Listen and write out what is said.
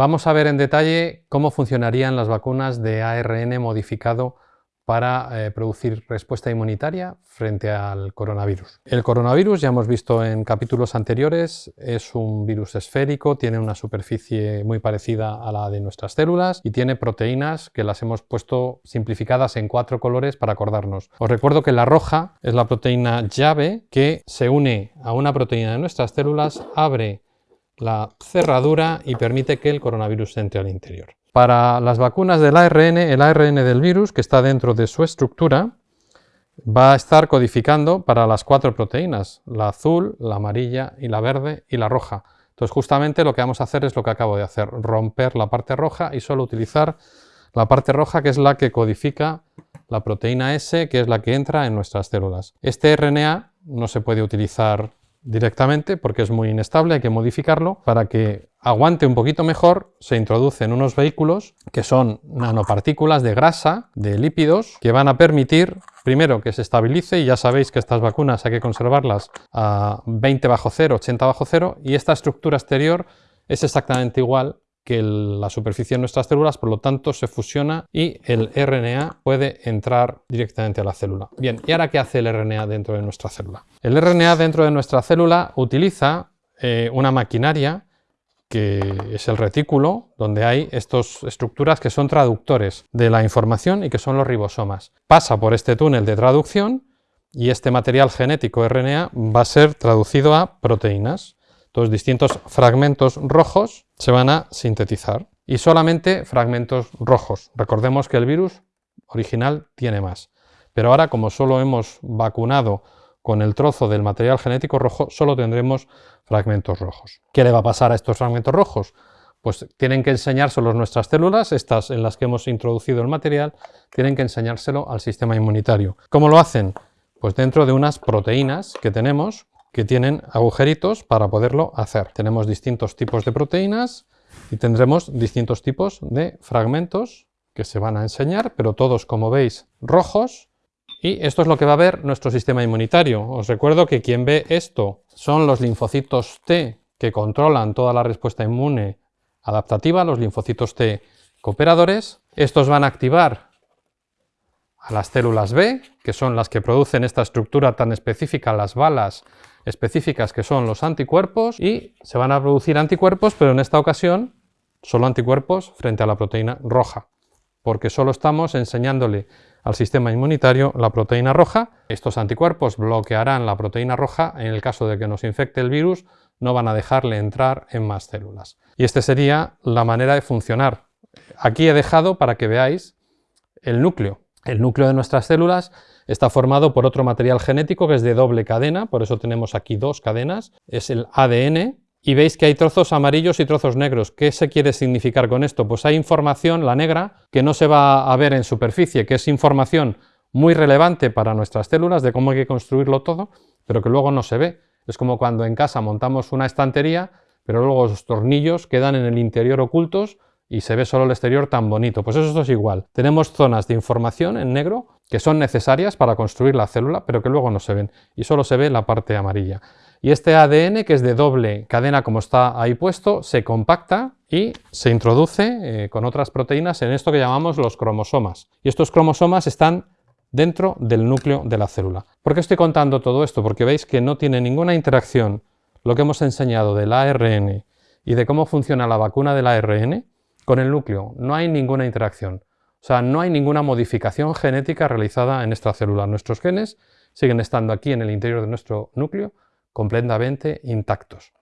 Vamos a ver en detalle cómo funcionarían las vacunas de ARN modificado para eh, producir respuesta inmunitaria frente al coronavirus. El coronavirus, ya hemos visto en capítulos anteriores, es un virus esférico, tiene una superficie muy parecida a la de nuestras células y tiene proteínas que las hemos puesto simplificadas en cuatro colores para acordarnos. Os recuerdo que la roja es la proteína llave que se une a una proteína de nuestras células, abre la cerradura y permite que el coronavirus entre al interior. Para las vacunas del ARN, el ARN del virus, que está dentro de su estructura, va a estar codificando para las cuatro proteínas, la azul, la amarilla y la verde y la roja. Entonces justamente lo que vamos a hacer es lo que acabo de hacer, romper la parte roja y solo utilizar la parte roja que es la que codifica la proteína S, que es la que entra en nuestras células. Este RNA no se puede utilizar directamente porque es muy inestable, hay que modificarlo. Para que aguante un poquito mejor, se introducen unos vehículos que son nanopartículas de grasa, de lípidos, que van a permitir, primero, que se estabilice, y ya sabéis que estas vacunas hay que conservarlas a 20 bajo cero, 80 bajo cero, y esta estructura exterior es exactamente igual que la superficie de nuestras células, por lo tanto se fusiona y el RNA puede entrar directamente a la célula. Bien, ¿y ahora qué hace el RNA dentro de nuestra célula? El RNA dentro de nuestra célula utiliza eh, una maquinaria que es el retículo, donde hay estas estructuras que son traductores de la información y que son los ribosomas. Pasa por este túnel de traducción y este material genético RNA va a ser traducido a proteínas. Entonces distintos fragmentos rojos se van a sintetizar y solamente fragmentos rojos. Recordemos que el virus original tiene más. Pero ahora como solo hemos vacunado con el trozo del material genético rojo, solo tendremos fragmentos rojos. ¿Qué le va a pasar a estos fragmentos rojos? Pues tienen que enseñárselos nuestras células, estas en las que hemos introducido el material, tienen que enseñárselo al sistema inmunitario. ¿Cómo lo hacen? Pues dentro de unas proteínas que tenemos, que tienen agujeritos para poderlo hacer. Tenemos distintos tipos de proteínas y tendremos distintos tipos de fragmentos que se van a enseñar, pero todos, como veis, rojos. Y esto es lo que va a ver nuestro sistema inmunitario. Os recuerdo que quien ve esto son los linfocitos T que controlan toda la respuesta inmune adaptativa, los linfocitos T cooperadores. Estos van a activar a las células B, que son las que producen esta estructura tan específica, las balas específicas que son los anticuerpos, y se van a producir anticuerpos, pero en esta ocasión solo anticuerpos frente a la proteína roja, porque solo estamos enseñándole al sistema inmunitario la proteína roja. Estos anticuerpos bloquearán la proteína roja, en el caso de que nos infecte el virus, no van a dejarle entrar en más células. Y esta sería la manera de funcionar. Aquí he dejado para que veáis el núcleo. El núcleo de nuestras células está formado por otro material genético que es de doble cadena, por eso tenemos aquí dos cadenas, es el ADN, y veis que hay trozos amarillos y trozos negros. ¿Qué se quiere significar con esto? Pues hay información, la negra, que no se va a ver en superficie, que es información muy relevante para nuestras células de cómo hay que construirlo todo, pero que luego no se ve. Es como cuando en casa montamos una estantería, pero luego los tornillos quedan en el interior ocultos y se ve solo el exterior tan bonito. Pues eso es igual. Tenemos zonas de información en negro que son necesarias para construir la célula, pero que luego no se ven, y solo se ve la parte amarilla. Y este ADN, que es de doble cadena como está ahí puesto, se compacta y se introduce eh, con otras proteínas en esto que llamamos los cromosomas. Y estos cromosomas están dentro del núcleo de la célula. ¿Por qué estoy contando todo esto? Porque veis que no tiene ninguna interacción lo que hemos enseñado del ARN y de cómo funciona la vacuna del ARN con el núcleo no hay ninguna interacción. O sea, no hay ninguna modificación genética realizada en esta célula. Nuestros genes siguen estando aquí en el interior de nuestro núcleo completamente intactos.